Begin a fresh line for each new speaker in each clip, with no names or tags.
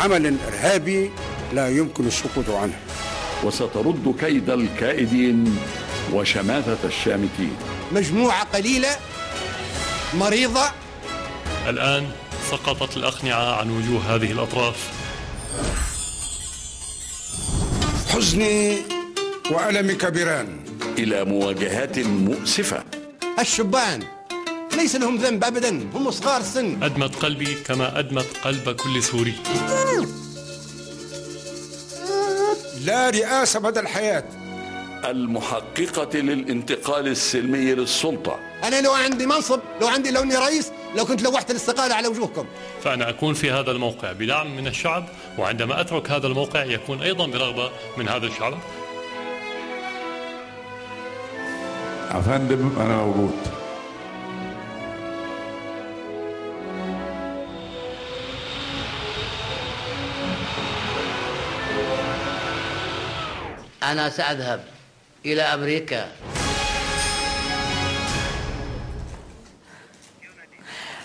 عمل إرهابي لا يمكن السكوت عنه.
وسترد كيد الكائدين وشماتة الشامتين.
مجموعة قليلة مريضة.
الآن سقطت الأقنعة عن وجوه هذه الأطراف.
حزني وألمي كبيران.
إلى مواجهات مؤسفة.
الشبان. ليس لهم ذنب أبدا هم صغار السن
أدمت قلبي كما أدمت قلب كل سوري
لا رئاسة مدى الحياة.
المحققة للانتقال السلمي للسلطة.
أنا لو عندي منصب لو عندي لو إني رئيس لو كنت لوحت الاستقالة على وجوهكم.
فأنا أكون في هذا الموقع بدعم من الشعب وعندما أترك هذا الموقع يكون أيضا برغبة من هذا الشعب.
أفندم أنا موجود.
أنا سأذهب إلى أمريكا.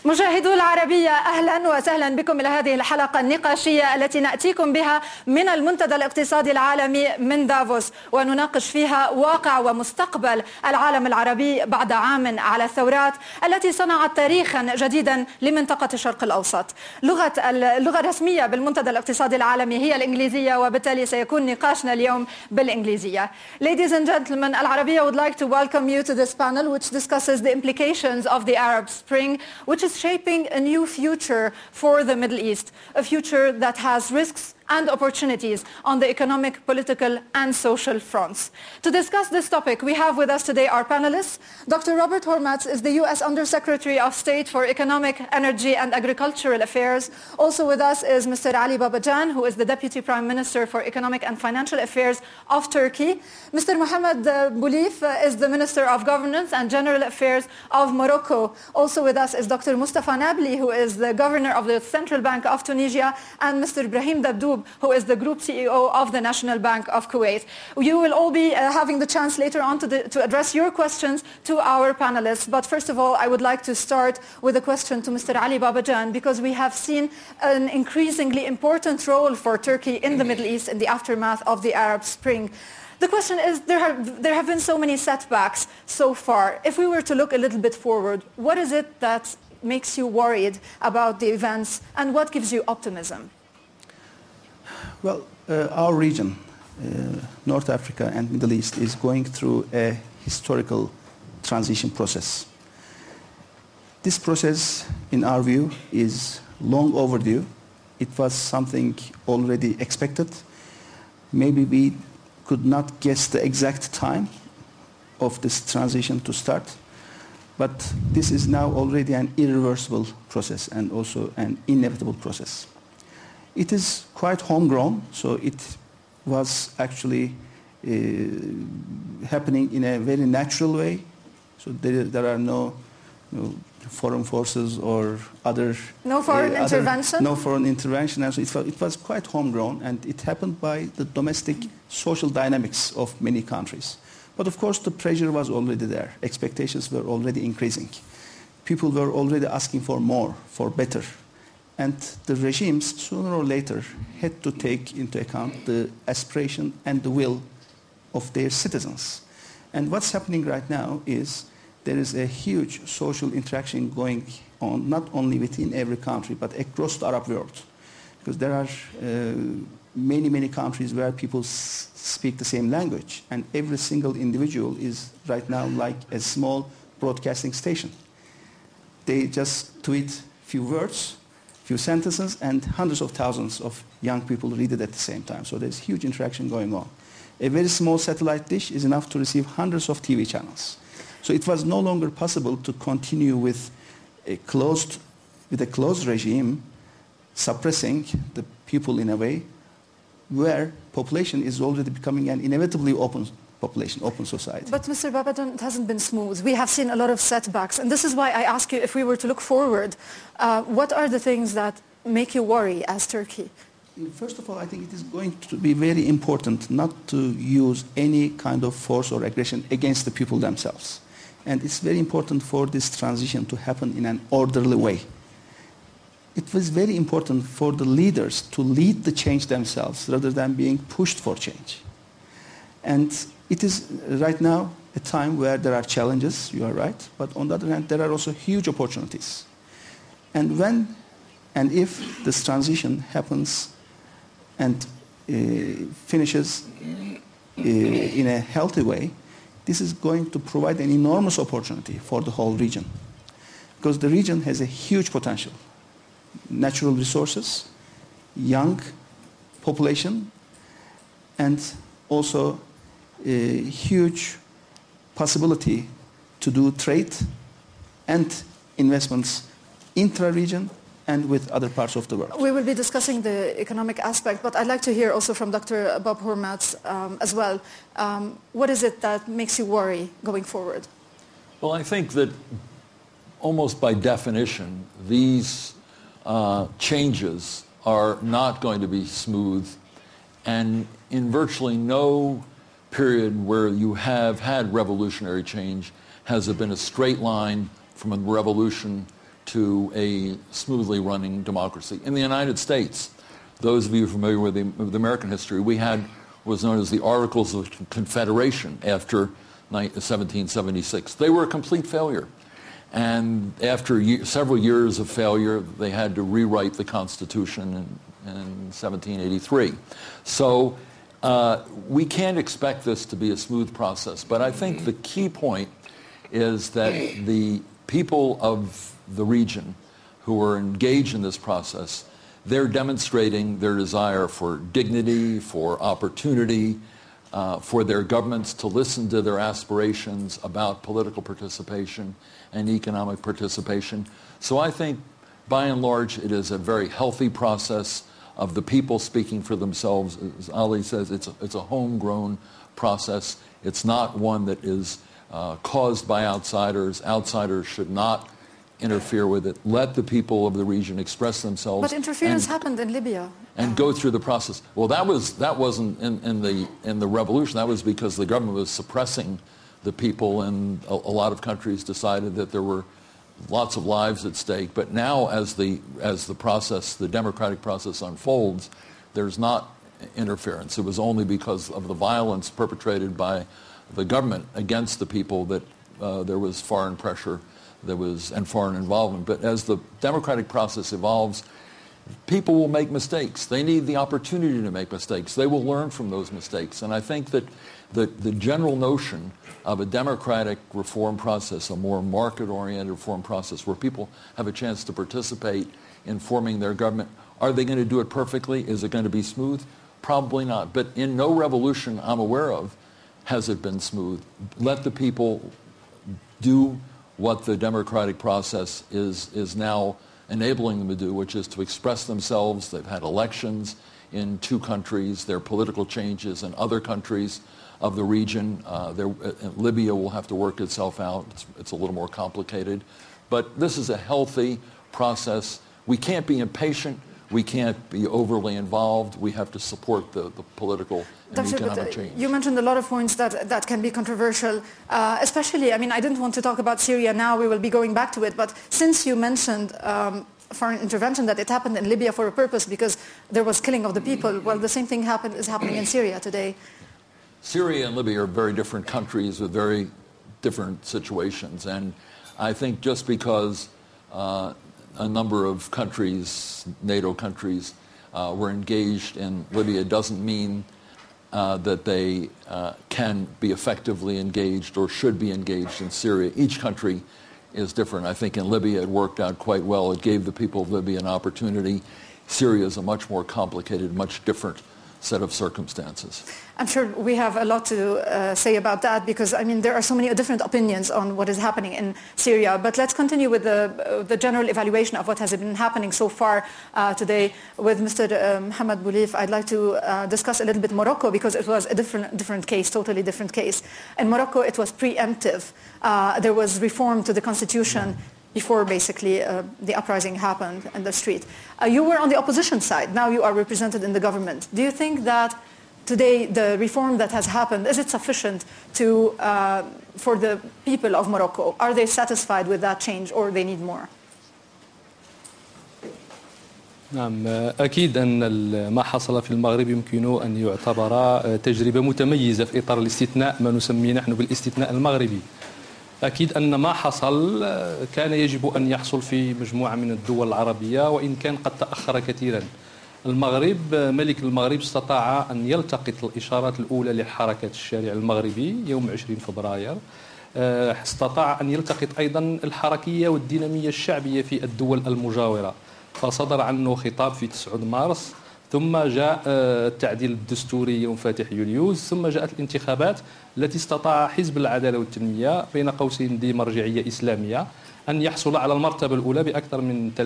مشاهدو العربية أهلا وسهلا بكم إلى هذه الحلقة النقاشية التي نأتيكم بها من المنتدى الاقتصادي العالمي من دافوس. ونناقش فيها واقع ومستقبل العالم العربي بعد عام على الثورات التي صنعت تاريخا جديدا لمنطقة الشرق الأوسط. لغة اللغة الرسمية بالمنتدى الاقتصادي العالمي هي الإنجليزية وبالتالي سيكون نقاشنا اليوم بالإنجليزية. Ladies and gentlemen, العربية would like to welcome you to this panel which discusses the implications of the Arab Spring which is shaping a new future for the Middle East, a future that has risks and opportunities on the economic, political and social fronts. To discuss this topic, we have with us today our panelists. Dr. Robert Hormats is the U.S. Undersecretary of State for Economic, Energy and Agricultural Affairs. Also with us is Mr. Ali Babacan, who is the Deputy Prime Minister for Economic and Financial Affairs of Turkey. Mr. Mohamed uh, Boulif uh, is the Minister of Governance and General Affairs of Morocco. Also with us is Dr. Mustafa Nabli, who is the Governor of the Central Bank of Tunisia, and Mr. Ibrahim Who is the Group CEO of the National Bank of Kuwait. You will all be uh, having the chance later on to, the, to address your questions to our panelists. But first of all, I would like to start with a question to Mr. Ali Babacan, because we have seen an increasingly important role for Turkey in the Middle East in the aftermath of the Arab Spring. The question is, there have, there have been so many setbacks so far. If we were to look a little bit forward, what is it that makes you worried about the events and what gives you optimism?
Well, uh, our region, uh, North Africa and Middle East, is going through a historical transition process. This process, in our view, is long overdue. It was something already expected. Maybe we could not guess the exact time of this transition to start, but this is now already an irreversible process and also an inevitable process. It is quite homegrown, so it was actually uh, happening in a very natural way. So there, there are no, no foreign forces or other...
No foreign
uh, other-
intervention?
no foreign intervention. And so it it was quite homegrown, and it happened by the domestic social dynamics of many countries. But of course, the pressure was already there. Expectations were already increasing. People were already asking for more, for better. And the regimes, sooner or later, had to take into account the aspiration and the will of their citizens. And what's happening right now is there is a huge social interaction going on, not only within every country, but across the Arab world. Because there are uh, many, many countries where people speak the same language, and every single individual is right now like a small broadcasting station. They just tweet a few words, few sentences, and hundreds of thousands of young people read it at the same time. So there's huge interaction going on. A very small satellite dish is enough to receive hundreds of TV channels. So it was no longer possible to continue with a closed, with a closed regime suppressing the people in a way where population is already becoming an inevitably open population, open society.
But Mr. Babacan, it hasn't been smooth. We have seen a lot of setbacks. And this is why I ask you, if we were to look forward, uh, what are the things that make you worry as Turkey?
First of all, I think it is going to be very important not to use any kind of force or aggression against the people themselves. And it's very important for this transition to happen in an orderly way. it was very important for the leaders to lead the change themselves rather than being pushed for change. And it is right now a time where there are challenges, you are right, but on the other hand, there are also huge opportunities. And when and if this transition happens and uh, finishes uh, in a healthy way, this is going to provide an enormous opportunity for the whole region. Because the region has a huge potential. Natural resources, young population, and also a huge possibility to do trade and investments intra-region and with other parts of the world.
We will be discussing the economic aspect, but I'd like to hear also from Dr. Bob Hormats um, as well. Um, what is it that makes you worry going forward?
Well, I think that almost by definition, these uh, changes are not going to be smooth. And in virtually no period where you have had revolutionary change has it been a straight line from a revolution to a smoothly running democracy. In the United States, those of you familiar with the, with American history, we had what was known as the Articles of Confederation after 1776. They were a complete failure. And after ye- several years of failure, they had to rewrite the Constitution in, in 1783. So uh, we can't expect this to be a smooth process. But I think the key point is that the people of the region who are engaged in this process, they're demonstrating their desire for dignity, for opportunity, uh, for their governments to listen to their aspirations about political participation and economic participation. So I think, by and large, it is a very healthy process of the people speaking for themselves. As Ali says, it's a, it's a homegrown process. It's not one that is uh, caused by outsiders. Outsiders should not interfere with it. Let the people of the region express themselves.
But interference
and,
happened in Libya.
and go through the process. Well, that was that wasn't in, in the in the revolution. That was because the government was suppressing the people, and a, a lot of countries decided that there were lots of lives at stake. But now, as the as the process, the democratic process unfolds, there's not interference. It was only because of the violence perpetrated by the government against the people that uh, there was foreign pressure there was and foreign involvement. But as the democratic process evolves, people will make mistakes. They need the opportunity to make mistakes. They will learn from those mistakes. And I think that the, the general notion of a democratic reform process, a more market-oriented reform process where people have a chance to participate in forming their government, are they going to do it perfectly? Is it going to be smooth? Probably not. But in no revolution I'm aware of has it been smooth. Let the people do what the democratic process is, is now enabling them to do, which is to express themselves. They've had elections in two countries, there are political changes in other countries of the region. Uh, uh, Libya will have to work itself out. It's, it's a little more complicated. But this is a healthy process. We can't be impatient. We can't be overly involved. We have to support the, the political and
Dr.
economic
uh,
change.
You mentioned a lot of points that, that can be controversial, uh, especially, I mean, I didn't want to talk about Syria now, we will be going back to it, but since you mentioned um, foreign intervention, that it happened in Libya for a purpose because there was killing of the people, well, the same thing happened, is happening in Syria today.
Syria and Libya are very different countries with very different situations. And I think just because uh, a number of countries, NATO countries, uh, were engaged in Libya doesn't mean uh, that they uh, can be effectively engaged or should be engaged in Syria. Each country is different. I think in Libya it worked out quite well. It gave the people of Libya an opportunity. Syria is a much more complicated, much different set of circumstances.
I'm sure we have a lot to uh, say about that because, I mean, there are so many different opinions on what is happening in Syria. But let's continue with the, uh, the general evaluation of what has been happening so far uh, today with Mr. Uh, Mohamed Boulif. I'd like to uh, discuss a little bit Morocco because it was a different, different case, totally different case. In Morocco, it was preemptive. Uh, there was reform to the constitution before basically uh, the uprising happened in the street. Uh, you were on the opposition side. Now you are represented in the government. Do you think that today the reform that has happened, is it sufficient to, uh, for the people of Morocco? Are they satisfied with that change or they need more?
نعم أكيد أن ال- ما حصل في المغرب يمكن أن يعتبر آه، تجربة متميزة في إطار الاستثناء ما نسميه نحن بالاستثناء المغربي أكيد أن ما حصل كان يجب أن يحصل في مجموعة من الدول العربية وإن كان قد تأخر كثيرا. المغرب ملك المغرب استطاع أن يلتقط الإشارات الأولى لحركة الشارع المغربي يوم 20 فبراير. آه، استطاع أن يلتقط أيضا الحركية والدينامية الشعبية في الدول المجاورة. فصدر عنه خطاب في 9 مارس ثم جاء آه، التعديل الدستوري يوم فاتح يوليوز ثم جاءت الانتخابات التي استطاع حزب العدالة والتنمية بين قوسين ذي مرجعية إسلامية أن يحصل على المرتبة الأولى بأكثر من 30%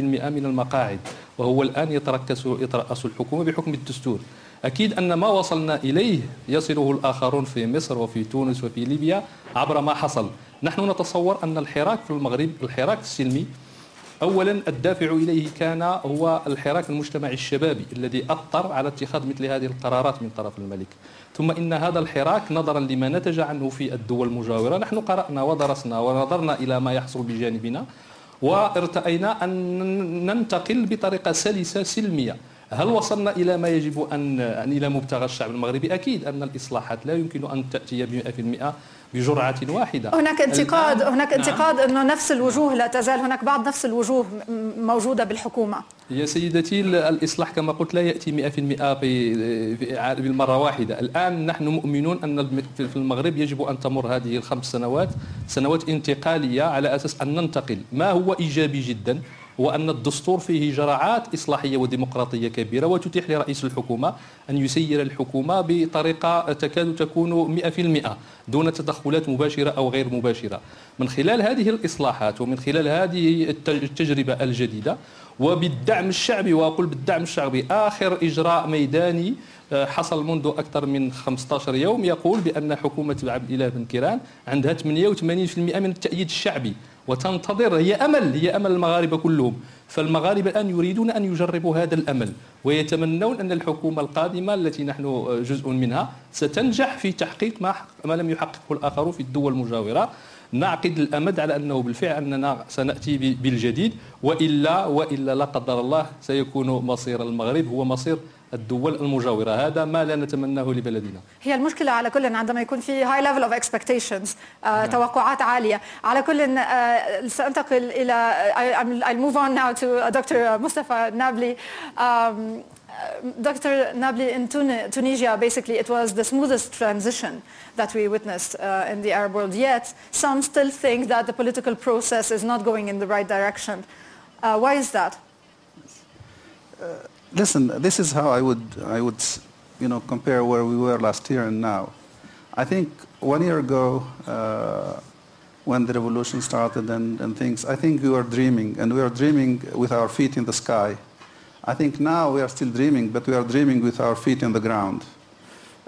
من المقاعد وهو الآن يتركز يترأس الحكومة بحكم الدستور. أكيد أن ما وصلنا إليه يصله الآخرون في مصر وفي تونس وفي ليبيا عبر ما حصل. نحن نتصور أن الحراك في المغرب الحراك السلمي اولا الدافع إليه كان هو الحراك المجتمعي الشبابي الذي اثر على اتخاذ مثل هذه القرارات من طرف الملك. ثم إن هذا الحراك نظرا لما نتج عنه في الدول المجاورة. نحن قرأنا ودرسنا ونظرنا إلى ما يحصل بجانبنا وارتأينا أن ننتقل بطريقة سلسة سلمية. هل وصلنا إلى ما يجب أن إلى مبتغى الشعب المغربي؟ أكيد أن الإصلاحات لا يمكن أن تأتي ب 100% بجرعة واحدة.
هناك انتقاد هناك
نعم.
انتقاد أنه نفس الوجوه لا تزال هناك بعض نفس الوجوه م- موجودة بالحكومة.
يا سيدتي ال- الإصلاح كما قلت لا يأتي 100% في- في إعادة- بالمرة واحدة. الآن نحن مؤمنون أن في المغرب يجب أن تمر هذه الخمس سنوات سنوات انتقالية على أساس أن ننتقل. ما هو إيجابي جدا؟ هو أن الدستور فيه جرعات إصلاحية وديمقراطية كبيرة وتتيح لرئيس الحكومة أن يسير الحكومة بطريقة تكاد تكون 100% دون تدخلات مباشرة أو غير مباشرة. من خلال هذه الإصلاحات ومن خلال هذه الت- التجربة الجديدة وبالدعم الشعبي وأقول بالدعم الشعبي آخر إجراء ميداني آه، حصل منذ أكثر من 15 يوم يقول بأن حكومة عبد الإله بن كيران عندها 88% من التأييد الشعبي. وتنتظر هي أمل هي أمل المغاربة كلهم. فالمغاربة الآن يريدون أن يجربوا هذا الأمل ويتمنون أن الحكومة القادمة التي نحن جزء منها ستنجح في تحقيق ما ما لم يحققه الآخرون في الدول المجاورة. نعقد الأمد على أنه بالفعل أننا سنأتي بالجديد وإلا وإلا لا قدر الله سيكون مصير المغرب هو مصير الدول المجاوره هذا ما لا نتمناه لبلدنا
هي المشكلة على كل عندما يكون في high level of expectations آه، توقعات عالية على كل آه، سأنتقل إلى I'll move on now to uh, Dr. Mustafa Nabli um, uh, Dr. Nabli in Tun- Tunisia basically it was the smoothest transition that we witnessed uh, in the Arab world yet some still think that the political process is not going in the right direction uh, why is that
Listen, this is how I would, I would, you know, compare where we were last year and now. I think one year ago, uh, when the revolution started and, and things, I think we were dreaming, and we were dreaming with our feet in the sky. I think now we are still dreaming, but we are dreaming with our feet in the ground.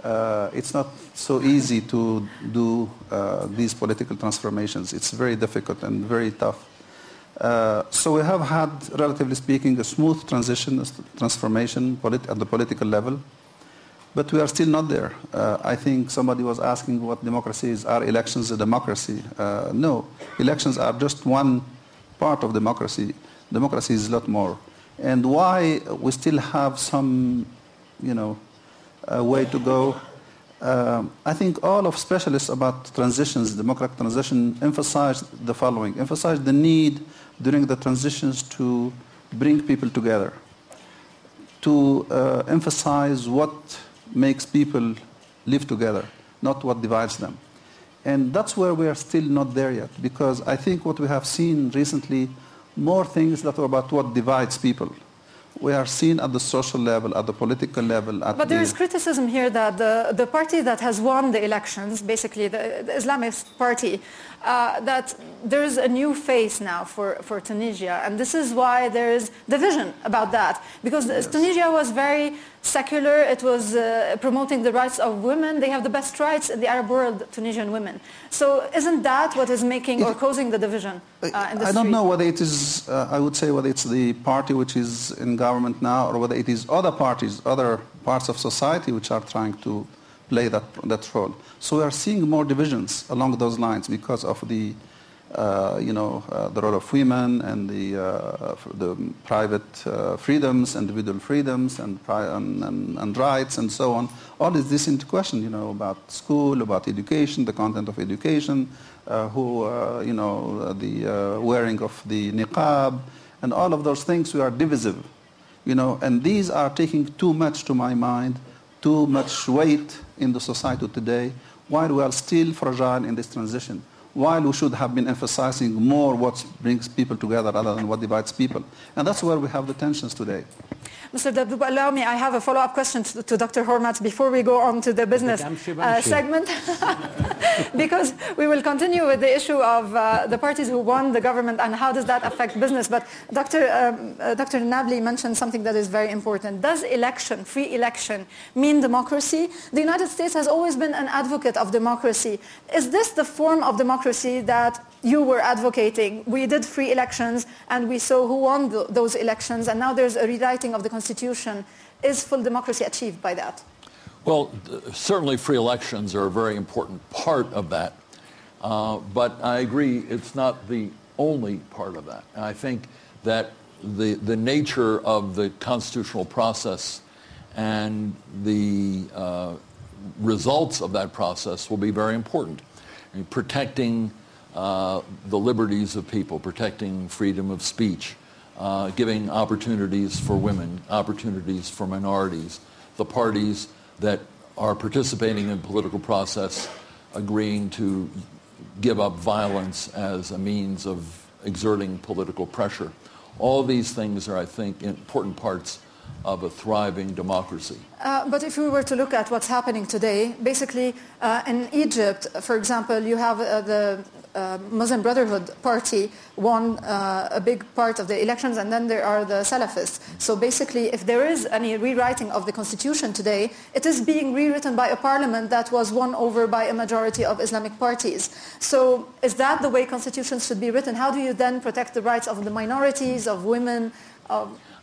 Uh, it's not so easy to do uh, these political transformations. It's very difficult and very tough. Uh, so we have had, relatively speaking, a smooth transition, a transformation at the political level, but we are still not there. Uh, I think somebody was asking what democracy is. Are elections a democracy? Uh, no, elections are just one part of democracy. Democracy is a lot more. And why we still have some, you know, way to go. Um, I think all of specialists about transitions, democratic transition, emphasize the following: emphasize the need during the transitions to bring people together, to uh, emphasize what makes people live together, not what divides them. And that's where we are still not there yet, because I think what we have seen recently, more things that are about what divides people. We are seen at the social level, at the political level, at
But there
the
is criticism here that the, the party that has won the elections, basically the, the Islamist party, uh, that there is a new face now for, for Tunisia. And this is why there is division about that. Because Tunisia was very secular. It was uh, promoting the rights of women. They have the best rights in the Arab world, Tunisian women. So isn't that what is making or causing the division uh, in the
I
street?
don't know whether it is, uh, I would say whether it's the party which is in government now or whether it is other parties, other parts of society which are trying to play that, that role. So we are seeing more divisions along those lines because of the uh, you know, uh, the role of women and the, uh, the private uh, freedoms, individual freedoms and, and, and, rights and so on. All is this into question, you know, about school, about education, the content of education, uh, who, uh, you know, the wearing of the niqab, and all of those things we are divisive, you know, and these are taking too much to my mind, too much weight in the society today, while we are still fragile in this transition while we should have been emphasizing more what brings people together rather than what divides people. And that's where we have the tensions today.
Mr. Dabdoub, allow me, I have a follow-up question to, to, Dr. Hormat before we go on to the business uh, segment, because we will continue with the issue of uh, the parties who won the government and how does that affect business. But Dr. Um, uh, Dr. Nabli mentioned something that is very important. Does election, free election, mean democracy? The United States has always been an advocate of democracy. Is this the form of democracy that you were advocating? We did free elections and we saw who won th- those elections and now there's a rewriting of the constitution. Is full democracy achieved by that?
Well, certainly free elections are a very important part of that. Uh, but I agree it's not the only part of that. And I think that the, the nature of the constitutional process and the uh, results of that process will be very important. Protecting uh, the liberties of people, protecting freedom of speech, uh, giving opportunities for women, opportunities for minorities, the parties that are participating in political process agreeing to give up violence as a means of exerting political pressure. All these things are, I think, important parts of a thriving democracy.
Uh, but if we were to look at what's happening today, basically uh, in Egypt, for example, you have uh, the uh, Muslim Brotherhood Party won uh, a big part of the elections, and then there are the Salafists. So basically, if there is any rewriting of the constitution today, it is being rewritten by a parliament that was won over by a majority of Islamic parties. So is that the way constitutions should be written? How do you then protect the rights of the minorities, of women?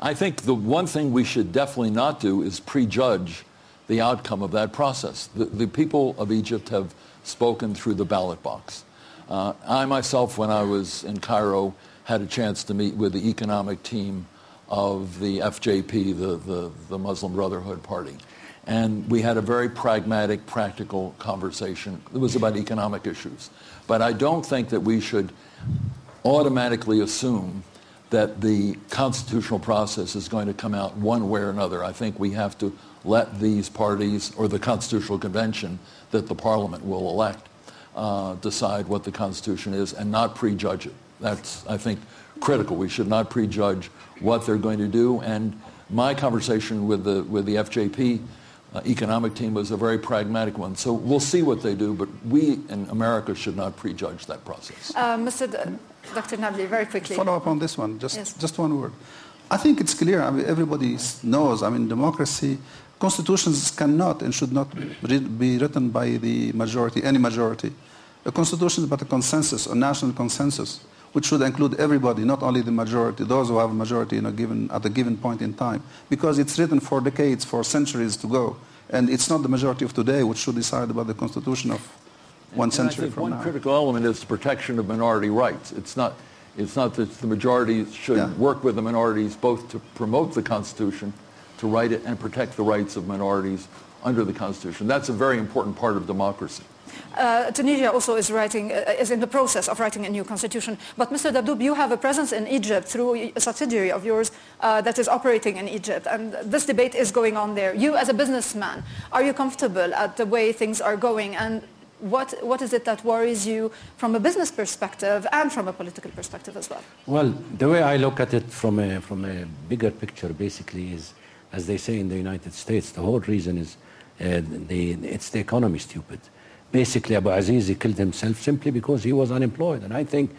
I think the one thing we should definitely not do is prejudge the outcome of that process. The, the people of Egypt have spoken through the ballot box. Uh, I myself, when I was in Cairo, had a chance to meet with the economic team of the FJP, the, the, the Muslim Brotherhood Party. And we had a very pragmatic, practical conversation. It was about economic issues. But I don't think that we should automatically assume that the constitutional process is going to come out one way or another. I think we have to let these parties or the Constitutional Convention that the Parliament will elect uh, decide what the Constitution is and not prejudge it. That's, I think, critical. We should not prejudge what they're going to do. And my conversation with the, with the FJP uh, economic team was a very pragmatic one. So we'll see what they do, but we in America should not prejudge that process.
uh, Mr. D- Dr. Nabli, very quickly.
Follow up on this one, just,
Yes.
just one word. I think it's clear, I mean, everybody knows, I mean, democracy, constitutions cannot and should not be written by the majority, any majority. A constitution is but a consensus, a national consensus, which should include everybody, not only the majority, those who have a majority in a given, at a given point in time, because it's written for decades, for centuries to go. And it's not the majority of today which should decide about the constitution of one
And
century from
one
now.
critical element is the protection of minority rights. It's not, it's not that the majority should
Yeah.
work with the minorities both to promote the Constitution, to write it, and protect the rights of minorities under the Constitution. That's a very important part of democracy.
Uh, Tunisia also is writing, uh, is in the process of writing a new constitution. But Mr. Dabdoub, you have a presence in Egypt through a subsidiary of yours uh, that is operating in Egypt, and this debate is going on there. You, as a businessman, are you comfortable at the way things are going, and what what is it that worries you from a business perspective and from a political perspective as well?
Well, the way I look at it from a, from a bigger picture basically is, as they say in the United States, the whole reason is uh, the, it's the economy stupid. Basically, Bouazizi killed himself simply because he was unemployed. And I think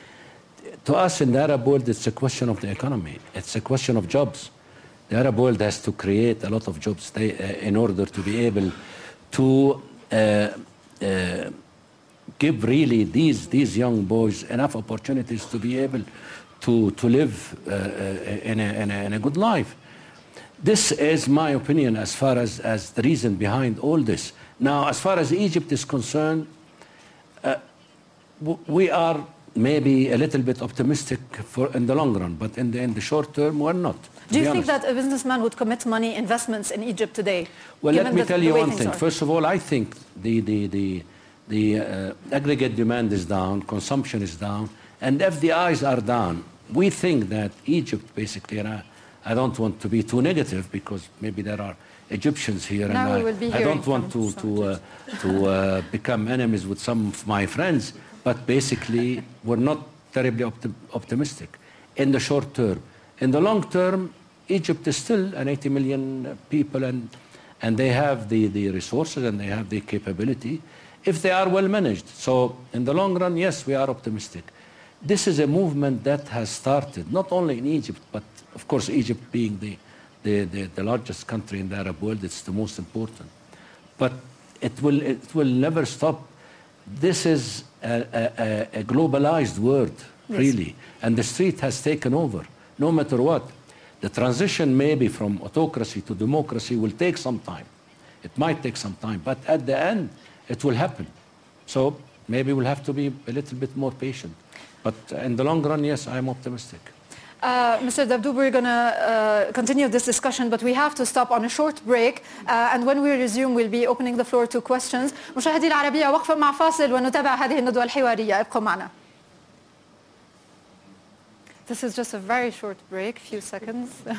to us in the Arab world, it's a question of the economy. It's a question of jobs. The Arab world has to create a lot of jobs uh, in order to be able to uh, uh, give really these, these young boys enough opportunities to be able to, to live uh, uh, in, a, in, a, in a good life. This is my opinion as far as, as the reason behind all this. Now, as far as Egypt is concerned, uh, we are maybe a little bit optimistic for in the long run, but in the, in the short term, we're not.
Do you think
honest.
that a businessman would commit money investments in Egypt today?
Well, let me tell you one thing.
are?
First of all, I think the, the, the, the uh, aggregate demand is down, consumption is down, and FDIs are down. We think that Egypt, basically, and I, I don't want to be too negative because maybe there are Egyptians here,
Now
and
we will be
I, I don't want to, to, uh, to uh, become enemies with some of my friends, but basically, we're not terribly opti- optimistic in the short term. In the long term, Egypt is still an 80 million people, and, and they have the, the resources and they have the capability if they are well managed. So, in the long run, yes, we are optimistic. This is a movement that has started not only in Egypt, but of course, Egypt being the, the, the, the largest country in the Arab world, it's the most important. But it will, it will never stop. This is a, a, a globalized world,
Yes.
really, and the street has taken over, no matter what. The transition maybe from autocracy to democracy will take some time. It might take some time, but at the end, it will happen. So maybe we'll have to be a little bit more patient. But in the long run, yes, I'm optimistic.
Uh, Mr. Dabdoub, we're going to uh, continue this discussion, but we have to stop on a short break. Uh, and when we resume, we'll be opening the floor to questions. مشاهدي العربية وقفة مع فاصل ونتابع هذه الندوة الحوارية. ابقوا معنا. This is just a very short break, few seconds.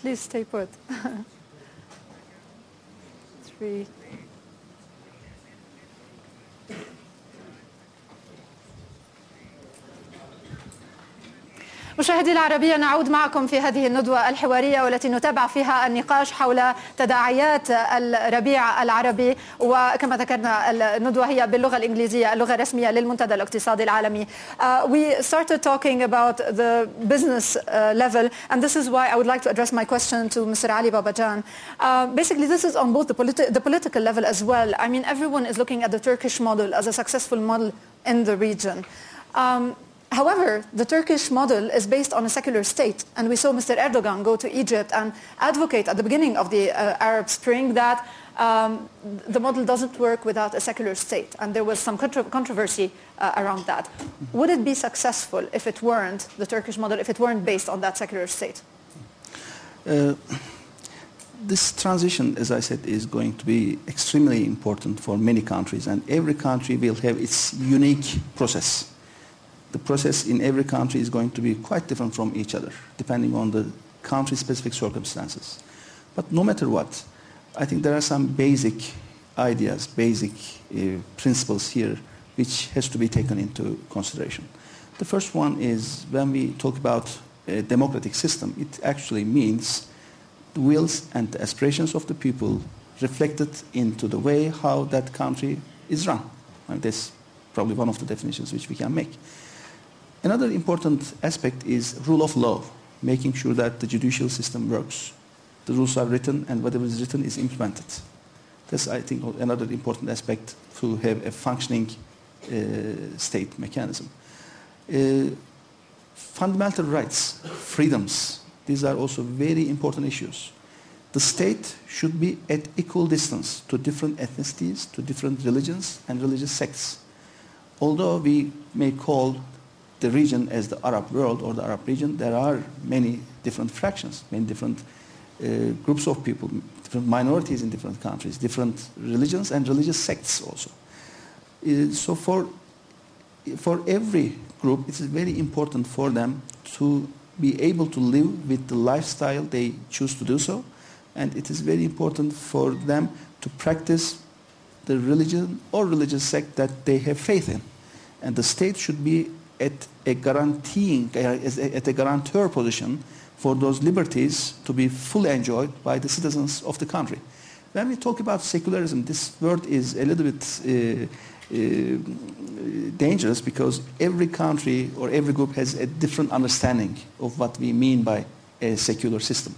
Please stay put. Three. مشاهدي العربية نعود معكم في هذه الندوة الحوارية والتي نتابع فيها النقاش حول تداعيات الربيع العربي وكما ذكرنا الندوة هي باللغة الإنجليزية اللغة الرسمية للمنتدى الاقتصادي العالمي. Uh, we started talking about the business uh, level and this is why I would like to address my question to Mr. Ali Babajan. Uh, basically this is on both the, politi the political level as well. I mean everyone is looking at the Turkish model as a successful model in the region. Um, However, the Turkish model is based on a secular state, and we saw Mr. Erdogan go to Egypt and advocate at the beginning of the uh, Arab Spring that um, the model doesn't work without a secular state, and there was some contro controversy uh, around that. Would it be successful if it weren't the Turkish model, if it weren't based on that secular state?
Uh, this transition, as I said, is going to be extremely important for many countries, and every country will have its unique process. The process in every country is going to be quite different from each other, depending on the country-specific circumstances. But no matter what, I think there are some basic ideas, basic uh, principles here, which has to be taken into consideration. The first one is when we talk about a democratic system, it actually means the wills and the aspirations of the people reflected into the way how that country is run. And that's probably one of the definitions which we can make. Another important aspect is rule of law, making sure that the judicial system works. The rules are written and whatever is written is implemented. That's, I think, another important aspect to have a functioning uh, state mechanism. Uh, fundamental rights, freedoms, these are also very important issues. The state should be at equal distance to different ethnicities, to different religions and religious sects. Although we may call the region as the Arab world or the Arab region, there are many different fractions, many different uh, groups of people, different minorities in different countries, different religions and religious sects also. Uh, so for, for every group, it is very important for them to be able to live with the lifestyle they choose to do so, and it is very important for them to practice the religion or religious sect that they have faith in. And the state should be at a guaranteeing, at a guarantor position for those liberties to be fully enjoyed by the citizens of the country. When we talk about secularism, this word is a little bit uh, uh, dangerous because every country or every group has a different understanding of what we mean by a secular system.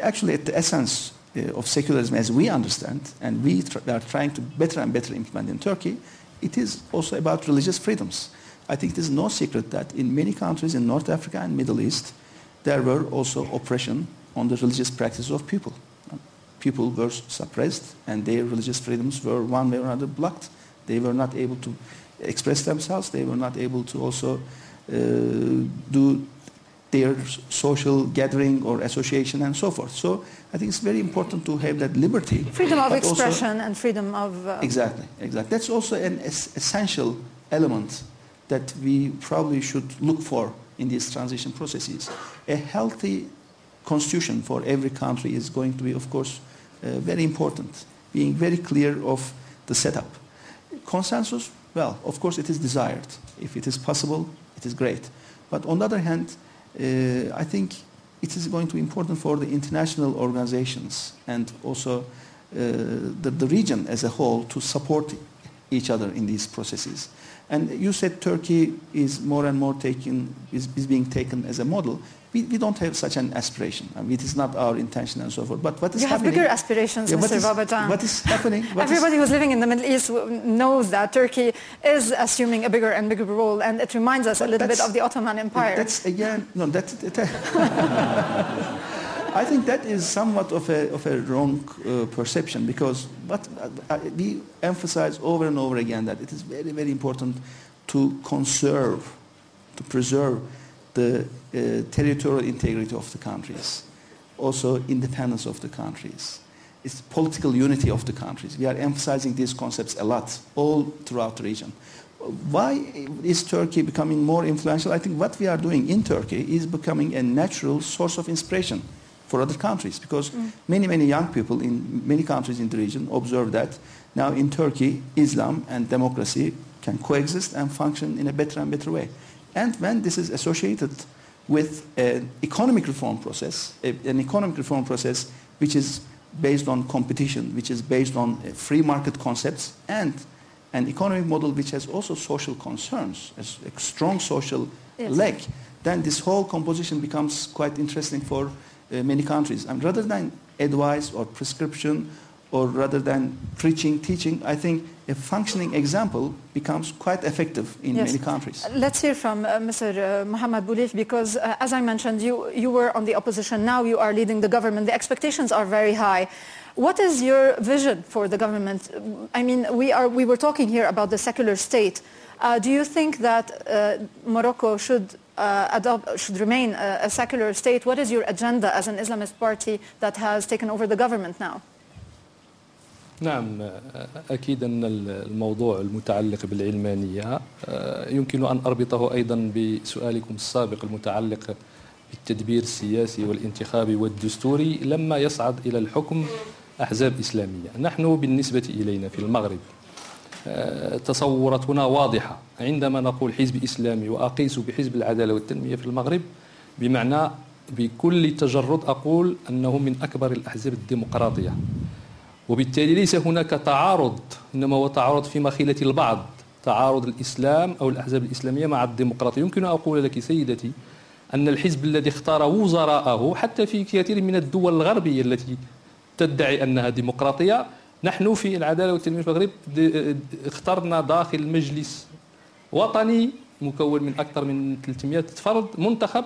Actually, at the essence uh, of secularism as we understand, and we tr are trying to better and better implement in Turkey, it is also about religious freedoms. I think it is no secret that in many countries in North Africa and Middle East, there were also oppression on the religious practices of people. People were suppressed and their religious freedoms were one way or another blocked. They were not able to express themselves. They were not able to also uh, do their social gathering or association and so forth. So I think it's very important to have that liberty.
Freedom of
but also-
expression and freedom of... Uh,
Exactly, exactly. That's also an es- essential element that we probably should look for in these transition processes. A healthy constitution for every country is going to be, of course, uh, very important, being very clear of the setup. Consensus, well, of course, it is desired. If it is possible, it is great. But on the other hand, uh, I think it is going to be important for the international organizations and also uh, the, the region as a whole to support each other in these processes. And you said Turkey is more and more taken, is, is being taken as a model. We, we don't have such an aspiration. I mean, it is not our intention and so forth. But what is
you have
happening?
bigger aspirations,
Yeah, what
Mr.
is-
Babacan.
What is happening? what is-
Everybody who's living in the Middle East knows that Turkey is assuming a bigger and bigger role, and it reminds us a little bit of the Ottoman Empire.
That's again, no, that, that I think that is somewhat of a, of a wrong uh, perception because uh, uh, we emphasize over and over again that it is very, very important to conserve, to preserve the uh, territorial integrity of the countries, also independence of the countries. It's political unity of the countries. We are emphasizing these concepts a lot all throughout the region. Why is Turkey becoming more influential? I think what we are doing in Turkey is becoming a natural source of inspiration for other countries because many, many young people in many countries in the region observe that now in Turkey, Islam and democracy can coexist and function in a better and better way. And when this is associated with an economic reform process, an economic reform process which is based on competition, which is based on uh, free market concepts, and an economic model which has also social concerns, a strong social
Yes.
leg, then this whole composition becomes quite interesting for many countries. And rather than advice or prescription, or rather than preaching, teaching, I think a functioning example becomes quite effective in
Yes.
many countries.
Let's hear from uh, Mr. Uh, Mohammed Boulif because, uh, as I mentioned, you, you were on the opposition. Now you are leading the government. The expectations are very high. What is your vision for the government? I mean, we, are, we were talking here about the secular state. Uh, do you think that uh, Morocco should uh, adopt, should remain a, a secular state? What is your agenda as an Islamist party that has taken over the government now?
نعم أكيد أن الموضوع المتعلق بالعلمانية آه، يمكن أن أربطه أيضا بسؤالكم السابق المتعلق بالتدبير السياسي والانتخابي والدستوري لما يصعد إلى الحكم أحزاب إسلامية نحن بالنسبة إلينا في المغرب آه، تصوراتنا واضحة. عندما نقول حزب إسلامي وأقيس بحزب العدالة والتنمية في المغرب بمعنى بكل تجرد أقول أنه من أكبر الأحزاب الديمقراطية. وبالتالي ليس هناك تعارض إنما هو تعارض في مخيلة البعض. تعارض الإسلام أو الأحزاب الإسلامية مع الديمقراطية. يمكن أن أقول لك سيدتي أن الحزب الذي اختار وزراءه حتى في كثير من الدول الغربية التي تدعي أنها ديمقراطية نحن في العدالة والتنميه في المغرب اخترنا داخل مجلس وطني مكون من أكثر من 300 فرد منتخب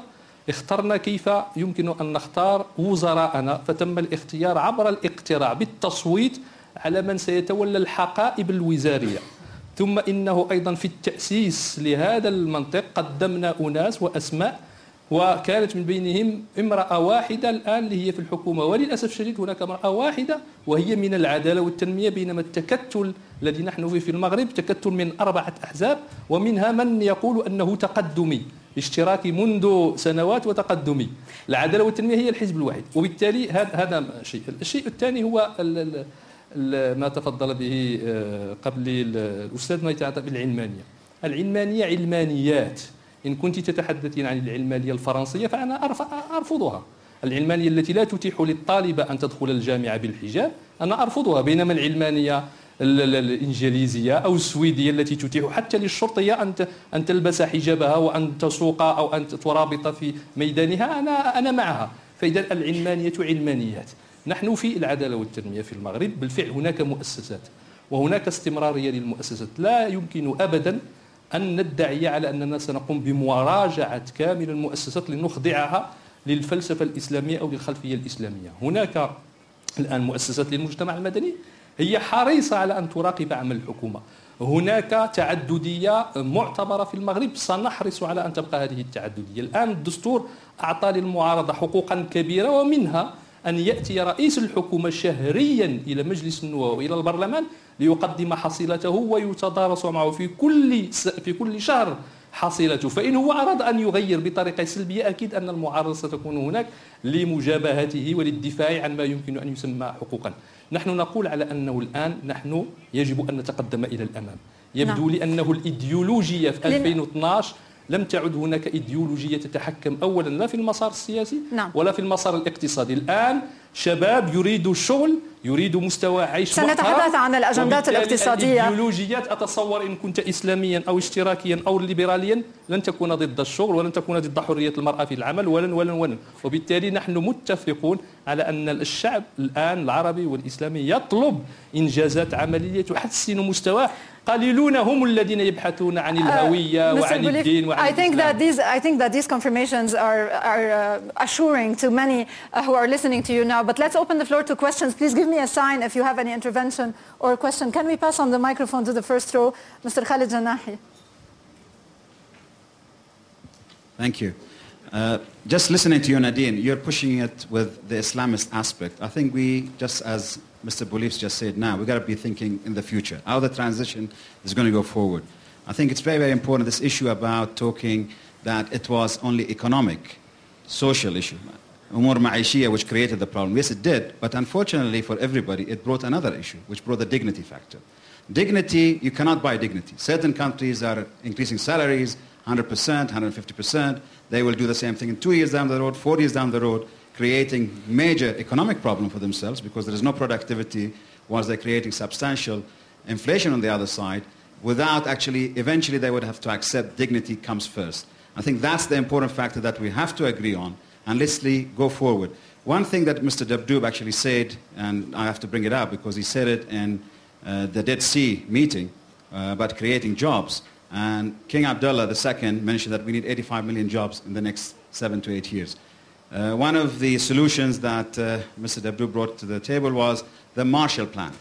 اخترنا كيف يمكن أن نختار وزراءنا فتم الاختيار عبر الاقتراع بالتصويت على من سيتولى الحقائب الوزارية. ثم إنه أيضا في التأسيس لهذا المنطق قدمنا أناس وأسماء وكانت من بينهم امرأة واحدة الآن اللي هي في الحكومة. وللأسف الشديد هناك امرأة واحدة وهي من العدالة والتنمية بينما التكتل الذي نحن فيه في المغرب تكتل من أربعة أحزاب ومنها من يقول أنه تقدمي اشتراكي منذ سنوات وتقدمي. العدالة والتنمية هي الحزب الواحد وبالتالي هذا شيء. الشيء الثاني هو ما تفضل به آه، قبلي ال- الأستاذ ما يتعلق بالعلمانية. العلمانية علمانيات. إن كنت تتحدثين عن العلمانية الفرنسية فأنا أرف- أرفضها. العلمانية التي لا تتيح للطالبة أن تدخل الجامعة بالحجاب أنا أرفضها. بينما العلمانية ال- ال- الإنجليزية أو السويدية التي تتيح حتى للشرطية أن أن تلبس حجابها وأن تسوق أو أن ترابط في ميدانها أنا أنا معها. فإذا العلمانية علمانيات. نحن في العدالة والتنمية في المغرب. بالفعل هناك مؤسسات. وهناك استمرارية للمؤسسات. لا يمكن أبدا أن ندعي على أننا سنقوم بمراجعة كامل المؤسسات لنخضعها للفلسفة الإسلامية أو للخلفية الإسلامية. هناك الآن مؤسسات للمجتمع المدني هي حريصة على أن تراقب عمل الحكومة. هناك تعددية معتبرة في المغرب سنحرص على أن تبقى هذه التعددية. الآن الدستور أعطى للمعارضة حقوقا كبيرة ومنها أن يأتي رئيس الحكومة شهريا إلى مجلس النواب وإلى البرلمان ليقدم حصيلته ويتدارس معه في كل س- في كل شهر حصيلته. فإن هو أراد أن يغير بطريقة سلبية أكيد أن المعارضة ستكون هناك لمجابهته وللدفاع عن ما يمكن أن يسمى حقوقا. نحن نقول على أنه الآن نحن يجب أن نتقدم إلى الأمام. يبدو
نعم.
لي أنه الإيديولوجية في
لن-
2012 لم تعد هناك إيديولوجية تتحكم أولا لا في المسار السياسي
نعم.
ولا في المسار الاقتصادي الآن شباب يريدوا الشغل يريدوا مستوى عيش
سنتحدث عن الأجندات الاقتصادية.
الإيديولوجيات أتصور إن كنت إسلاميا أو اشتراكيا أو ليبراليا لن تكون ضد الشغل ولن تكون ضد حرية المرأة في العمل ولن ولن ولن وبالتالي نحن متفقون على أن الشعب الآن العربي والإسلامي يطلب إنجازات عملية تحسن مستواه قليلون هم الذين يبحثون عن الهوية
Mr.
وعن
Boulif,
الدين وعن
I think that these I think that these confirmations are are uh, assuring to many uh, who are listening to you now. But let's open the floor to questions. Please give me a sign if you have any intervention or question. Can we pass on the microphone to the first row, Mr. Khalid Janahi?
Thank you. Uh, just listening to you, Nadine, you're pushing it with the Islamist aspect. I think we, just as Mr. Boulif's just said now, we've got to be thinking in the future, how the transition is going to go forward. I think it's very, very important, this issue about talking that it was only economic, social issue, umur ma'ishiyya, which created the problem. Yes, it did, but unfortunately for everybody, it brought another issue, which brought the dignity factor. Dignity, you cannot buy dignity. Certain countries are increasing salaries 100%, 150%. They will do the same thing in two years down the road, four years down the road, creating major economic problem for themselves because there is no productivity whilst they're creating substantial inflation on the other side without actually, eventually they would have to accept dignity comes first. I think that's the important factor that we have to agree on and let's go forward. One thing that Mr. Dabdoub actually said, and I have to bring it up because he said it in uh, the Dead Sea meeting uh, about creating jobs. And King Abdullah II mentioned that we need 85 million jobs in the next seven to eight years. Uh, one of the solutions that uh, Mr. Dabdoub brought to the table was the Marshall Plan.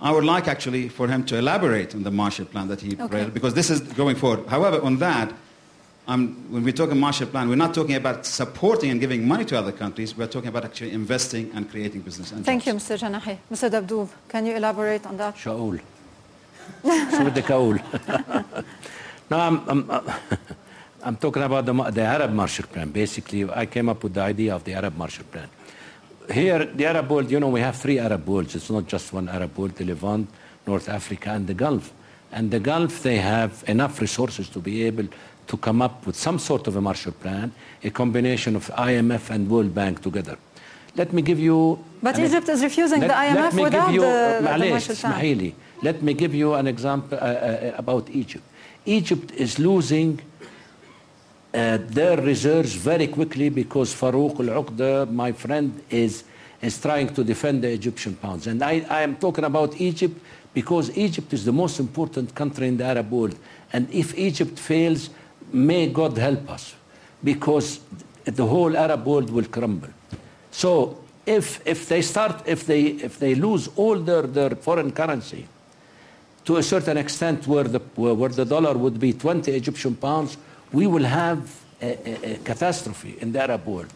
I would like actually for him to elaborate on the Marshall Plan that he
Okay.
read, because this is going forward. However, on that, um, when we talk a Marshall Plan, we're not talking about supporting and giving money to other countries. We're talking about actually investing and creating business. And
Thank
jobs.
you, Mr. Janahi. Mr. Dabdoob, can you elaborate on that?
شو اقول؟ شو بدك اقول؟ no, I'm, I'm, I'm talking about the, the Arab Marshall Plan. Basically, I came up with the idea of the Arab Marshall Plan. Here, the Arab world, you know, we have three Arab worlds. It's not just one Arab world, the Levant, North Africa, and the Gulf. And the Gulf, they have enough resources to be able to come up with some sort of a Marshall Plan, a combination of IMF and World Bank together. Let me give you...
But Egypt is refusing
let, the
IMF without
you,
the, uh,
the
Marshall Plan.
Let me give you an example uh, uh, uh, about Egypt. Egypt is losing uh, their reserves very quickly because Farouk al-Uqda, my friend, is, is trying to defend the Egyptian pounds. And I, I am talking about Egypt because Egypt is the most important country in the Arab world. And if Egypt fails, may God help us because the whole Arab world will crumble. So if, if they start, if they, if they lose all their, their foreign currency, to a certain extent where the, where the dollar would be 20 Egyptian pounds, we will have a, a, a catastrophe in the Arab world.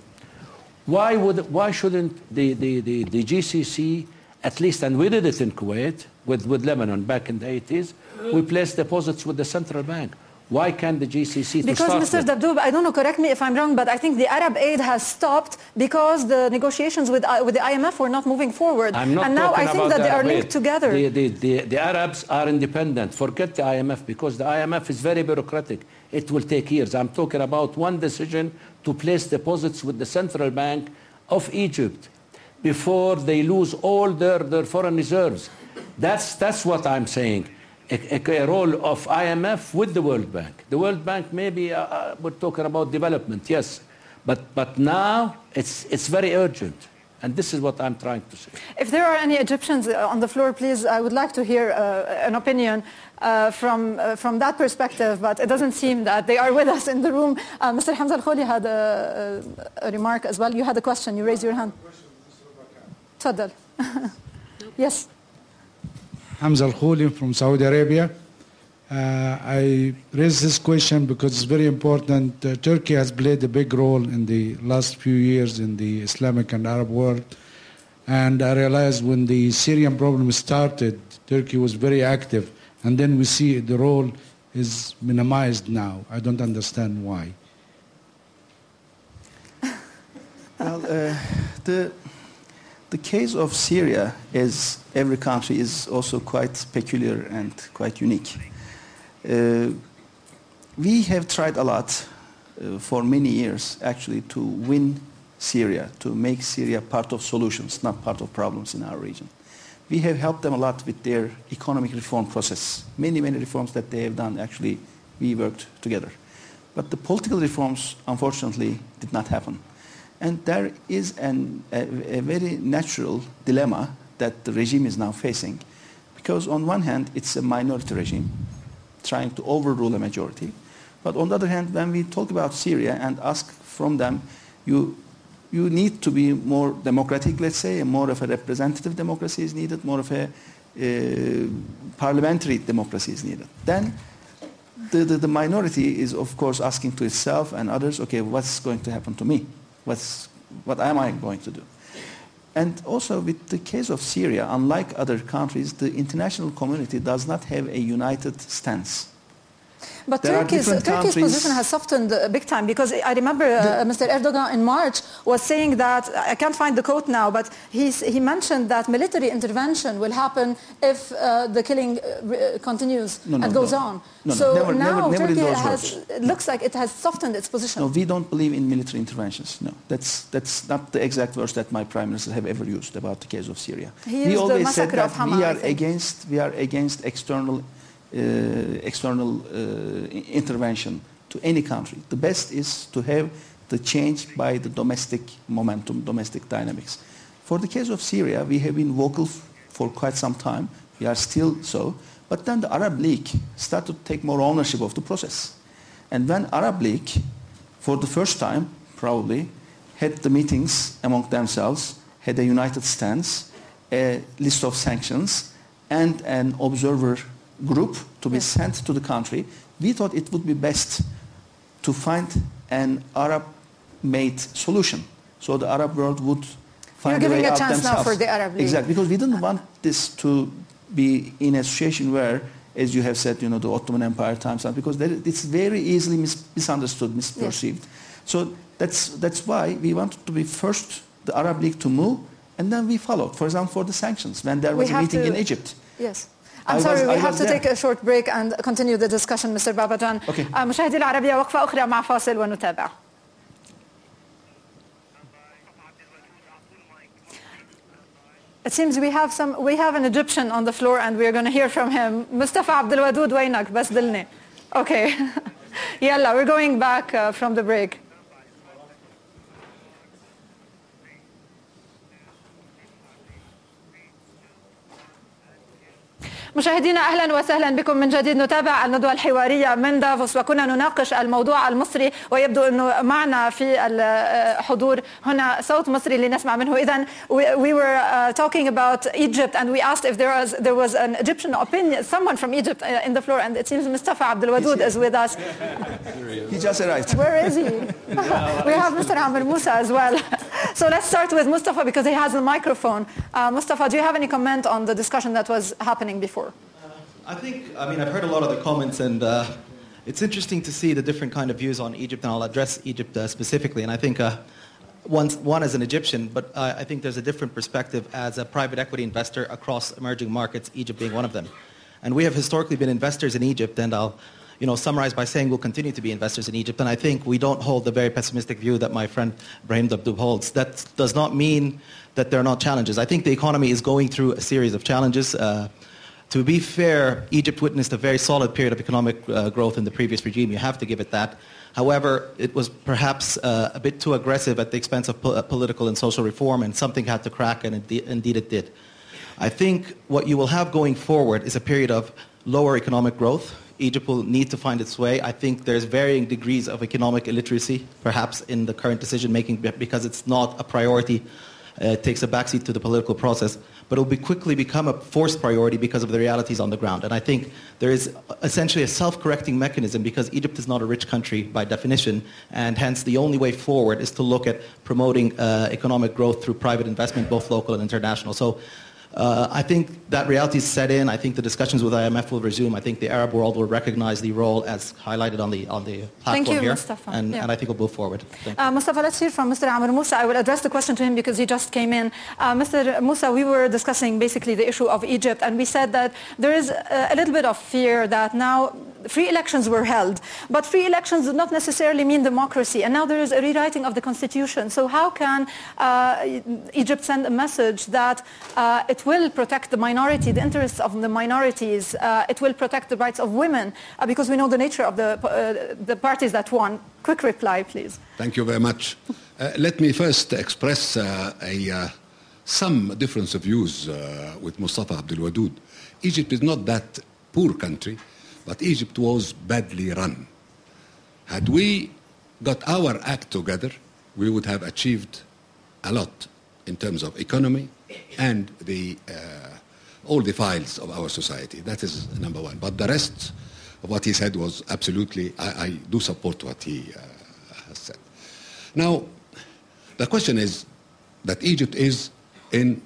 Why, would, why shouldn't the, the, the, the GCC, at least, and we did it in Kuwait with, with Lebanon back in the 80s, we placed deposits with the central bank. Why can't the GCC
Because Mr.
with?
Dabdoub, I don't know, correct me if I'm wrong, but I think the Arab aid has stopped because the negotiations with, uh, with the IMF were not moving forward.
I'm not
and now I think that
the
they are linked
aid.
together.
The, the, the, the Arabs are independent. Forget the IMF because the IMF is very bureaucratic. It will take years. I'm talking about one decision to place deposits with the central bank of Egypt before they lose all their, their foreign reserves. That's, that's what I'm saying a, a, role of IMF with the World Bank. The World Bank maybe uh, uh, we're talking about development, yes, but, but now it's, it's very urgent. And this is what I'm trying to say.
If there are any Egyptians uh, on the floor, please, I would like to hear uh, an opinion uh, from, uh, from that perspective, but it doesn't seem that they are with us in the room. Uh, Mr. Hamza Al-Kholi had a, a, remark as well. You had a question. You raised your hand. Tadal. yes.
Hamza Al Khouli from Saudi Arabia. Uh, I raise this question because it's very important. Uh, Turkey has played a big role in the last few years in the Islamic and Arab world. And I realized when the Syrian problem started, Turkey was very active. And then we see the role is minimized now. I don't understand why.
Well, uh, the, the case of Syria, as every country, is also quite peculiar and quite unique. Uh, we have tried a lot uh, for many years, actually, to win Syria, to make Syria part of solutions, not part of problems in our region. We have helped them a lot with their economic reform process. Many, many reforms that they have done, actually, we worked together. But the political reforms, unfortunately, did not happen. And there is an, a, a very natural dilemma that the regime is now facing. Because on one hand, it's a minority regime trying to overrule a majority. But on the other hand, when we talk about Syria and ask from them, you, you need to be more democratic, let's say, and more of a representative democracy is needed, more of a uh, parliamentary democracy is needed. Then the, the, the minority is, of course, asking to itself and others, okay, what's going to happen to me? What's, what am I going to do? And also with the case of Syria, unlike other countries, the international community does not have a united stance.
But
There
Turkey's, Turkey's position has softened uh, big time because I remember uh, Mr. Erdogan in March was saying that, I can't find the quote now, but he's, he mentioned that military intervention will happen if uh, the killing uh, continues
No, no,
and goes
no.
on.
No, no,
so
never-
now
never- never
Turkey has, looks like it has softened its position.
No, we don't believe in military interventions. No, that's, that's not the exact words that my prime minister have ever used about the case of Syria.
He
we always said that we are against we are against external uh, external uh, intervention to any country. The best is to have the change by the domestic momentum, domestic dynamics. For the case of Syria, we have been vocal for quite some time. We are still so. But then the Arab League started to take more ownership of the process. And when Arab League, for the first time, probably, had the meetings among themselves, had a united stance, a list of sanctions, and an observer group to be sent to the country, we thought it would be best to find an Arab-made solution. So the Arab world would find
You're
a way
giving a chance now for the Arab League.
Exactly, because we didn't want this to be in a situation where, as you have said, you know, the Ottoman Empire times, because it's very easily mis- misunderstood, misperceived. So that's, that's why we wanted to be first the Arab League to move, and then we followed. For example, for the sanctions, when there
We
was a meeting
to-
in Egypt.
Yes. I'm sorry, we have to take a short break and continue the discussion, Mr. Babacan.
Okay.
Um, مشاهدي It seems we have some we have an Egyptian on the floor and we're going to hear from him. Mustafa Abdelwadud وينك بس Okay. Yalla, we're going back uh, from the break. مشاهدينا اهلا وسهلا بكم من جديد نتابع الندوه الحواريه من دافوس وكنا نناقش الموضوع المصري ويبدو انه معنا في الحضور هنا صوت مصري لنسمع منه اذا we were uh, talking about Egypt and we asked if there was there was an Egyptian opinion someone from Egypt uh, in the floor and it seems Mustafa Abdul Wadud is with us
He just arrived.
where is he we have Mr. Amr Musa as well so let's start with Mustafa because he has the microphone uh, Mustafa do you have any comment on the discussion that was happening before
I think, I mean, I've heard a lot of the comments, and uh, it's interesting to see the different kind of views on Egypt, and I'll address Egypt uh, specifically. And I think uh, one, one as an Egyptian, but uh, I think there's a different perspective as a private equity investor across emerging markets, Egypt being one of them. And we have historically been investors in Egypt, and I'll you know, summarize by saying we'll continue to be investors in Egypt. And I think we don't hold the very pessimistic view that my friend Brahim Dabdoub holds. That does not mean that there are not challenges. I think the economy is going through a series of challenges. To be fair, Egypt witnessed a very solid period of economic uh, growth in the previous regime. You have to give it that. However, it was perhaps uh, a bit too aggressive at the expense of po- uh, political and social reform, and something had to crack, and indeed it did. I think what you will have going forward is a period of lower economic growth. Egypt will need to find its way. I think there's varying degrees of economic illiteracy, perhaps in the current decision making, because it's not a priority. Uh, it takes a backseat to the political process. But it will be quickly become a forced priority because of the realities on the ground. And I think there is essentially a self-correcting mechanism because Egypt is not a rich country by definition, and hence the only way forward is to look at promoting uh, economic growth through private investment, both local and international. So uh, I think that reality is set in. I think the discussions with IMF will resume. I think the Arab world will recognize the role as highlighted on the on the platform
Thank you,
here,
Mustafa.
and,
Yeah.
and I think we'll move forward. Thank.
Uh, Mustafa, let's hear from Mr. Amr Musa. I will address the question to him because he just came in. Uh, Mr. Musa, we were discussing basically the issue of Egypt, and we said that there is a, a little bit of fear that now free elections were held, but free elections do not necessarily mean democracy, and now there is a rewriting of the constitution. So how can uh, Egypt send a message that uh, it will protect the minority, the interests of the minorities, uh, it will protect the rights of women, uh, because we know the nature of the, uh, the parties that won? Quick reply, please.
Thank you very much. Uh, let me first express uh, a, some difference of views with Mustafa Abdul Wadud. Egypt is not that poor country, but Egypt was badly run. Had we got our act together, we would have achieved a lot in terms of economy and the, uh, all the files of our society. That is number one. But the rest of what he said was absolutely, I, I do support what he uh, has said. Now, the question is that Egypt is in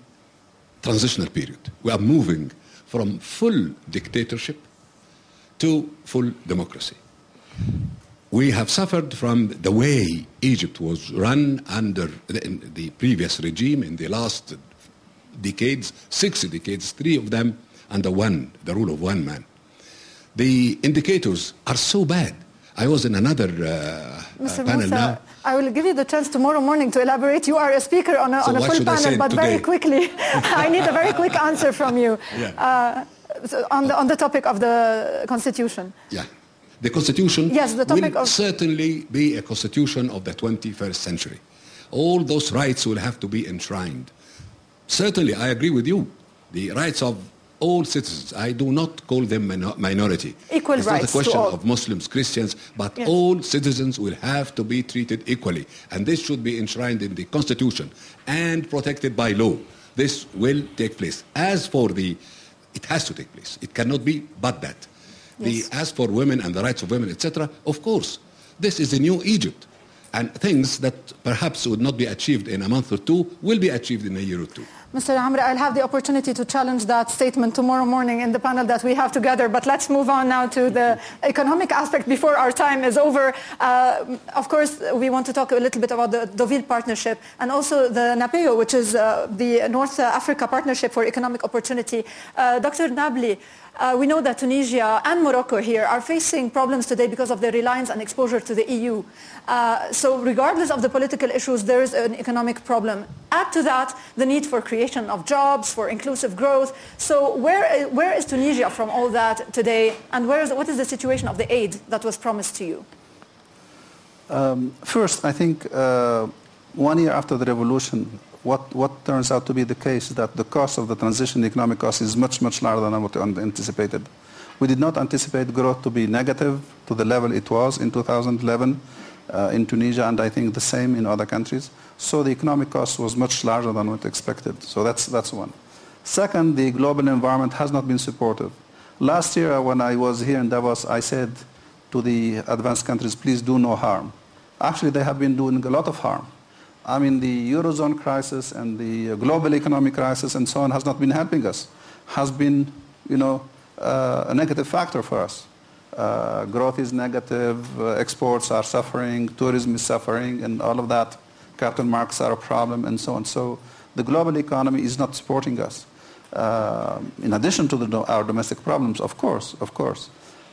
transitional period. We are moving from full dictatorship to full democracy. We have suffered from the way Egypt was run under the, the previous regime in the last decades, six decades, three of them under one, the rule of one man. The indicators are so bad. I was in another uh, uh,
Mr.
panel
Musa,
now.
I will give you the chance tomorrow morning to elaborate. You are a speaker on a,
So
on a full panel, but very quickly, I need a very quick answer from you
Yeah.
uh, so on, the, on the topic of the constitution.
Yeah. The constitution
Yes, the topic
will
of-
certainly be a constitution of the 21st century. All those rights will have to be enshrined. Certainly, I agree with you. The rights of all citizens, I do not call them minor- minority.
Equal
it's
rights
not a question of Muslims, Christians, but
Yes.
all citizens will have to be treated equally. And this should be enshrined in the constitution and protected by law. This will take place. As for the, it has to take place. It cannot be but that.
Yes.
The, as for women and the rights of women, etc., of course, this is a new Egypt. And things that perhaps would not be achieved in a month or two will be achieved in a year or two.
Mr. Amr, I'll have the opportunity to challenge that statement tomorrow morning in the panel that we have together. But let's move on now to the economic aspect before our time is over. Uh, of course, we want to talk a little bit about the Deauville Partnership and also the NAPEO, which is uh, the North Africa Partnership for Economic Opportunity. Uh, Dr. Nabli, uh, we know that Tunisia and Morocco here are facing problems today because of their reliance and exposure to the EU. Uh, so regardless of the political issues, there is an economic problem. Add to that the need for creation of jobs, for inclusive growth. So where, where is Tunisia from all that today? And what is the situation of the aid that was promised to you?
Um, first, I think uh, one year after the revolution, what, what turns out to be the case is that the cost of the transition, the economic cost, is much, much larger than what we anticipated. We did not anticipate growth to be negative to the level it was in 2011 uh, in Tunisia, and I think the same in other countries. So the economic cost was much larger than what expected. So that's, that's one. Second, the global environment has not been supportive. Last year, when I was here in Davos, I said to the advanced countries, please do no harm. Actually, they have been doing a lot of harm. I mean, the Eurozone crisis and the global economic crisis and so on has not been helping us, has been, you know, uh, a negative factor for us. Uh, growth is negative, uh, exports are suffering, tourism is suffering, and all of that. Capital markets are a problem, and so on. So the global economy is not supporting us. Uh, in addition to the, our domestic problems, of course, of course.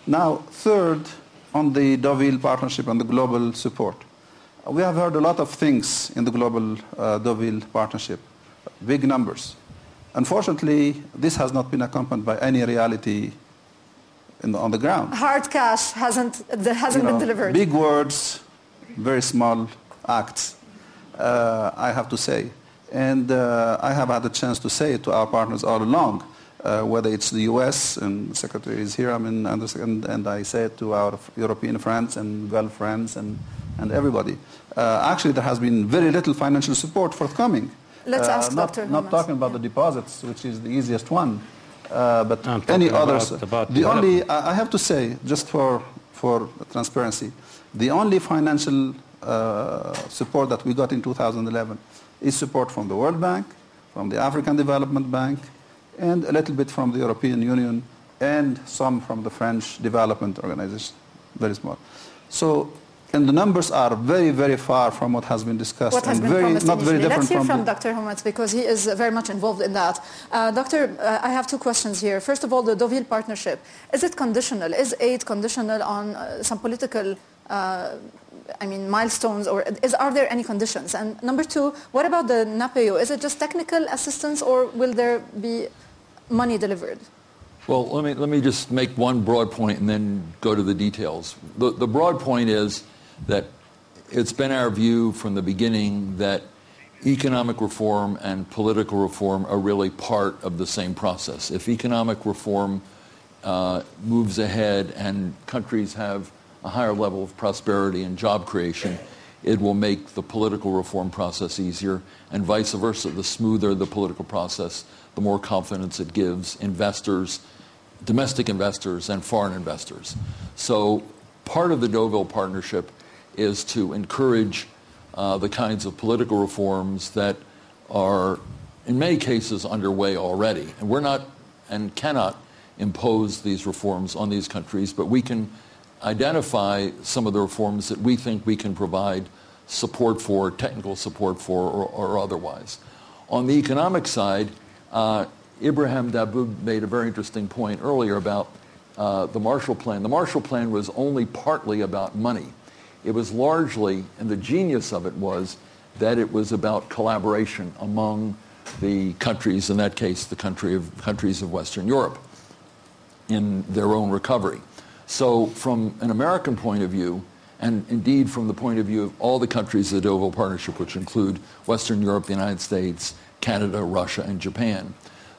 Now, third, on the Deauville partnership and the global support. We have heard a lot of things in the global uh, Deauville partnership, big numbers. Unfortunately, this has not been accompanied by any reality in the, on the ground.
Hard cash hasn't, hasn't
You know,
been delivered.
Big words, very small acts, uh, I have to say. And uh, I have had a chance to say it to our partners all along, uh, whether it's the US, and the Secretary is here, I mean, and, and I say it to our European friends and Gulf friends and, and everybody. Uh, actually, there has been very little financial support forthcoming.
Let's
Uh,
ask
not,
Dr.
Not
Hormats.
talking about the deposits, which is the easiest one, uh, but
I'm
any others.
about- about
the only. I I have to say, just for, for transparency, the only financial uh, support that we got in 2011 is support from the World Bank, from the African Development Bank, and a little bit from the European Union, and some from the French Development Organization, very small. So, and the numbers are very, very far from what has been discussed,
What has
and
been
very,
promised
not very
initially.
different
Let's hear
from,
from,
the,
Dr. Hormats because he is very much involved in that. Uh, doctor, uh, I have two questions here. First of all, the Deauville partnership. Is it conditional? Is aid conditional on uh, some political uh, I mean, milestones, or is, are there any conditions? And number two, what about the NAPEO? Is it just technical assistance, or will there be money delivered?
Well, let me, let me just make one broad point and then go to the details. The, the broad point is that it's been our view from the beginning that economic reform and political reform are really part of the same process. If economic reform uh, moves ahead and countries have a higher level of prosperity and job creation, it will make the political reform process easier, and vice versa. The smoother the political process, the more confidence it gives investors, domestic investors, and foreign investors. So part of the Deauville Partnership is to encourage uh, the kinds of political reforms that are, in many cases, underway already. And we're not and cannot impose these reforms on these countries, but we can identify some of the reforms that we think we can provide support for, technical support for, or, or otherwise. On the economic side, uh, Ibrahim Dabdoub made a very interesting point earlier about uh, the Marshall Plan. The Marshall Plan was only partly about money. It was largely, and the genius of it was, that it was about collaboration among the countries, in that case, the country of, countries of Western Europe, in their own recovery. So from an American point of view, and indeed from the point of view of all the countries of the Deauville Partnership, which include Western Europe, the United States, Canada, Russia, and Japan,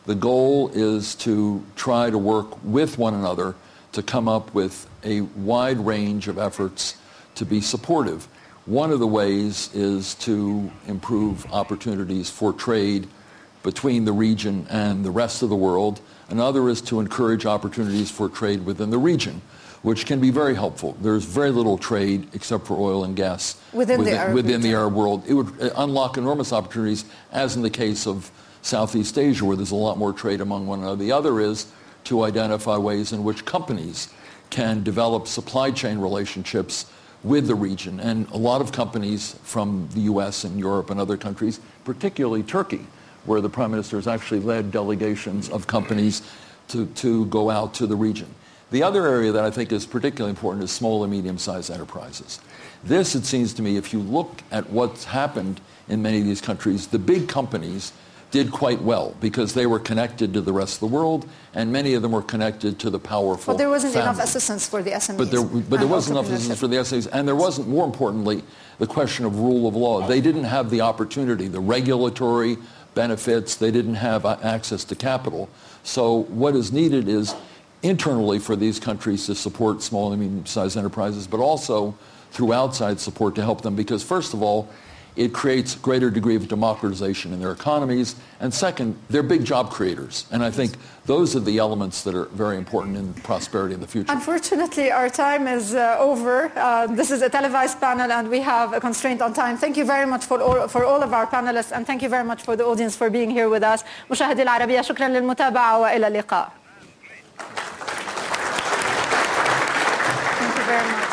the goal is to try to work with one another to come up with a wide range of efforts to be supportive. One of the ways is to improve opportunities for trade between the region and the rest of the world. Another is to encourage opportunities for trade within the region, which can be very helpful. There's very little trade except for oil and gas
Within the Arab
within the. Arab world. It would uh, unlock enormous opportunities, as in the case of Southeast Asia, where there's a lot more trade among one another. The other is to identify ways in which companies can develop supply chain relationships with the region. And a lot of companies from the U.S. and Europe and other countries, particularly Turkey, where the Prime Minister has actually led delegations of companies to, to go out to the region. The other area that I think is particularly important is small and medium-sized enterprises. This, it seems to me, if you look at what's happened in many of these countries, the big companies did quite well because they were connected to the rest of the world, and many of them were connected to the powerful.
But there wasn't enough assistance for the SMEs.
But there, but there wasn't enough assistance for the SMEs, and there wasn't, more importantly, the question of rule of law. They didn't have the opportunity, the regulatory benefits, they didn't have access to capital. So what is needed is internally for these countries to support small and medium-sized enterprises, but also through outside support to help them, because first of all, it creates greater degree of democratization in their economies. And second, they're big job creators. And I think those are the elements that are very important in prosperity in the future.
Unfortunately, our time is uh, over. Uh, this is a televised panel and we have a constraint on time. Thank you very much for all, for all of our panelists and thank you very much for the audience for being here with us. شكرا للمتابعة وإلى اللقاء. Thank you very much.